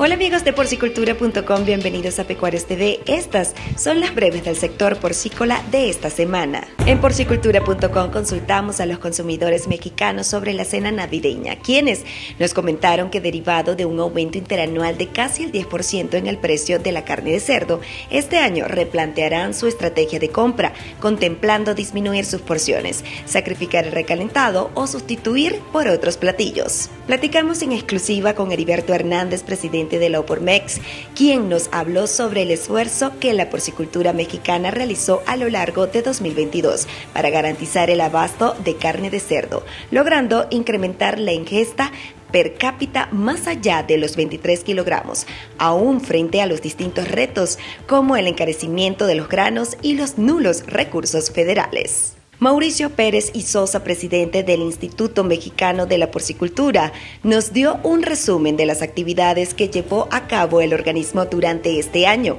Hola amigos de porcicultura.com, bienvenidos a Pecuarios TV. Estas son las breves del sector porcícola de esta semana. En porcicultura.com consultamos a los consumidores mexicanos sobre la cena navideña, quienes nos comentaron que derivado de un aumento interanual de casi el 10% en el precio de la carne de cerdo, este año replantearán su estrategia de compra, contemplando disminuir sus porciones, sacrificar el recalentado o sustituir por otros platillos. Platicamos en exclusiva con Heriberto Hernández, presidente de la Opormex, quien nos habló sobre el esfuerzo que la porcicultura mexicana realizó a lo largo de 2022 para garantizar el abasto de carne de cerdo, logrando incrementar la ingesta per cápita más allá de los 23 kilogramos, aún frente a los distintos retos como el encarecimiento de los granos y los nulos recursos federales. Mauricio Pérez y Sosa, presidente del Instituto Mexicano de la Porcicultura, nos dio un resumen de las actividades que llevó a cabo el organismo durante este año,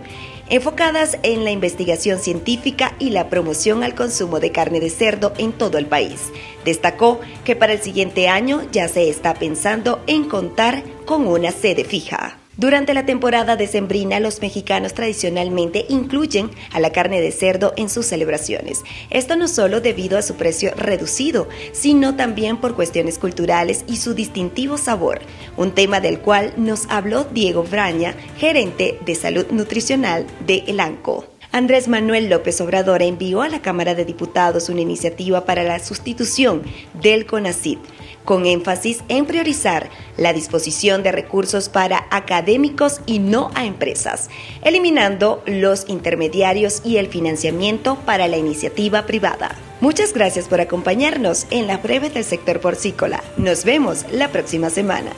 enfocadas en la investigación científica y la promoción al consumo de carne de cerdo en todo el país. Destacó que para el siguiente año ya se está pensando en contar con una sede fija. Durante la temporada decembrina, los mexicanos tradicionalmente incluyen a la carne de cerdo en sus celebraciones. Esto no solo debido a su precio reducido, sino también por cuestiones culturales y su distintivo sabor, un tema del cual nos habló Diego Braña, gerente de salud nutricional de Elanco. Andrés Manuel López Obrador envió a la Cámara de Diputados una iniciativa para la sustitución del CONACID con énfasis en priorizar la disposición de recursos para académicos y no a empresas, eliminando los intermediarios y el financiamiento para la iniciativa privada. Muchas gracias por acompañarnos en la breve del sector porcícola. Nos vemos la próxima semana.